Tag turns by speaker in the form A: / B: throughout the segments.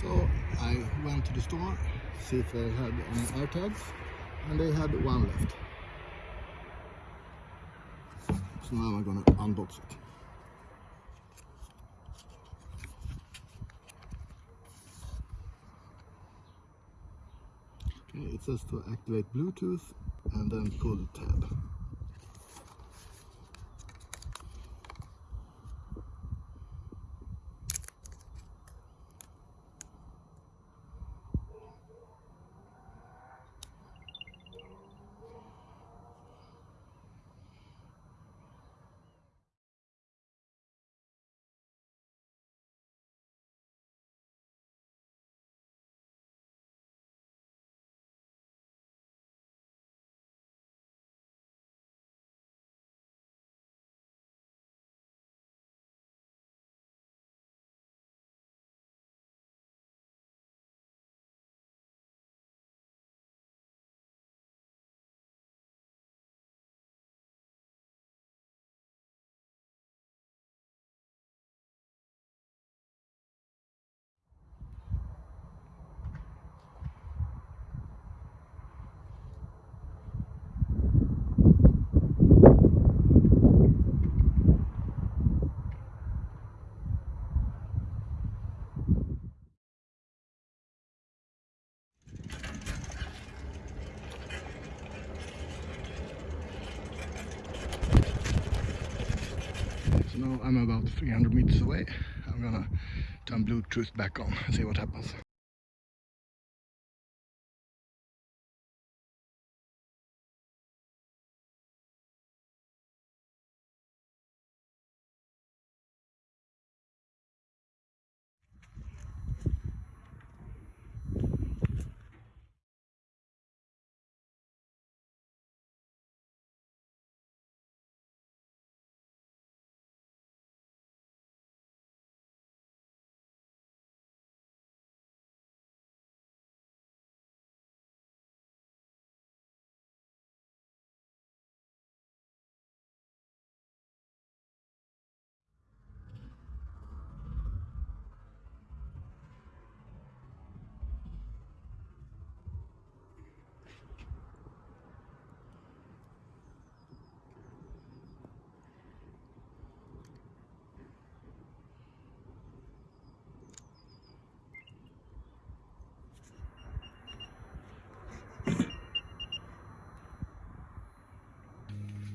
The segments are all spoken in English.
A: So I went to the store, see if they had any AirTags, and they had one left. So now I'm gonna unbox it. Okay, it says to activate Bluetooth and then pull the tab. I'm about 300 meters away. I'm gonna turn Bluetooth back on and see what happens.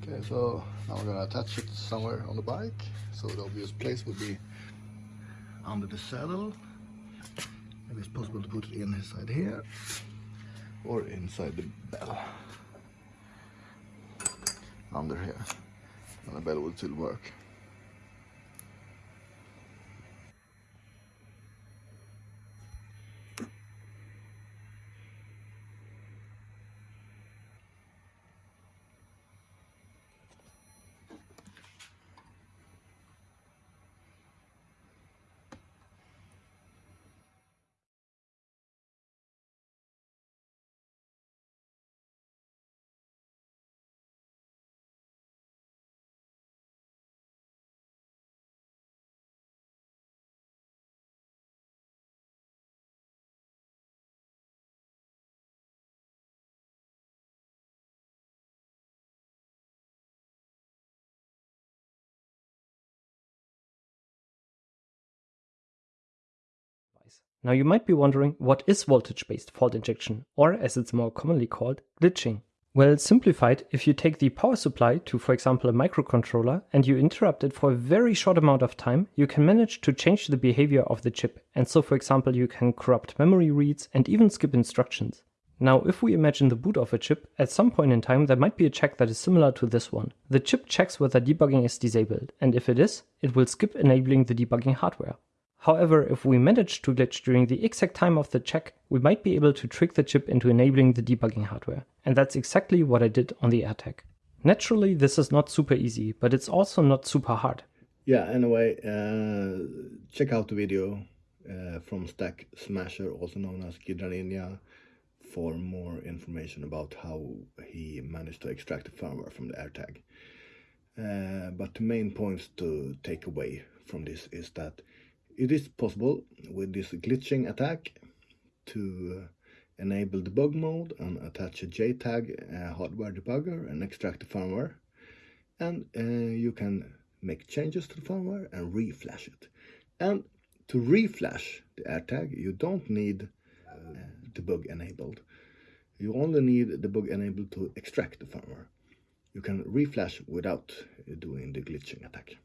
A: Okay, so now we're gonna attach it somewhere on the bike. So the obvious place would be under the saddle. Maybe it's possible to put it inside here or inside the bell. Under here. And the bell will still work.
B: Now you might be wondering what is voltage-based fault injection, or as it's more commonly called, glitching. Well, simplified, if you take the power supply to, for example, a microcontroller and you interrupt it for a very short amount of time, you can manage to change the behavior of the chip. And so, for example, you can corrupt memory reads and even skip instructions. Now, if we imagine the boot of a chip, at some point in time there might be a check that is similar to this one. The chip checks whether debugging is disabled, and if it is, it will skip enabling the debugging hardware. However, if we manage to glitch during the exact time of the check, we might be able to trick the chip into enabling the debugging hardware. And that's exactly what I did on the AirTag. Naturally, this is not super easy, but it's also not super hard.
A: Yeah, anyway, uh, check out the video uh, from Stack Smasher, also known as ghidraninja, for more information about how he managed to extract the firmware from the AirTag. Uh, but the main points to take away from this is that It is possible with this glitching attack to uh, enable debug mode and attach a JTAG uh, hardware debugger and extract the firmware. And uh, you can make changes to the firmware and reflash it. And to reflash the AirTag, you don't need uh, debug enabled. You only need debug enabled to extract the firmware. You can reflash without doing the glitching attack.